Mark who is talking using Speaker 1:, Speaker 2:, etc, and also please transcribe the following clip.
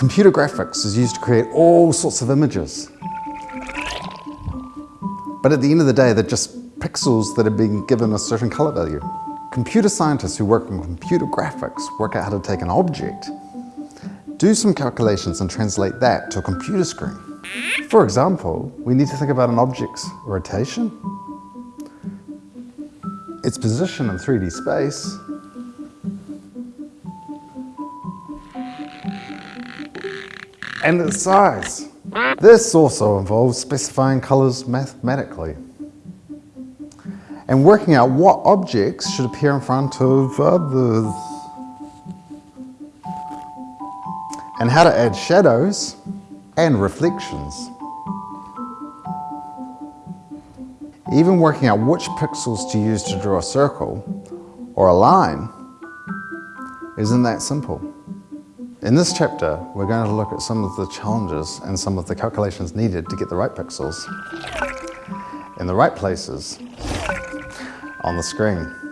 Speaker 1: Computer graphics is used to create all sorts of images. But at the end of the day, they're just pixels that have been given a certain color value. Computer scientists who work on computer graphics work out how to take an object, do some calculations and translate that to a computer screen. For example, we need to think about an object's rotation, its position in 3D space, and its size. This also involves specifying colors mathematically and working out what objects should appear in front of others and how to add shadows and reflections. Even working out which pixels to use to draw a circle or a line isn't that simple. In this chapter, we're going to look at some of the challenges and some of the calculations needed to get the right pixels in the right places on the screen.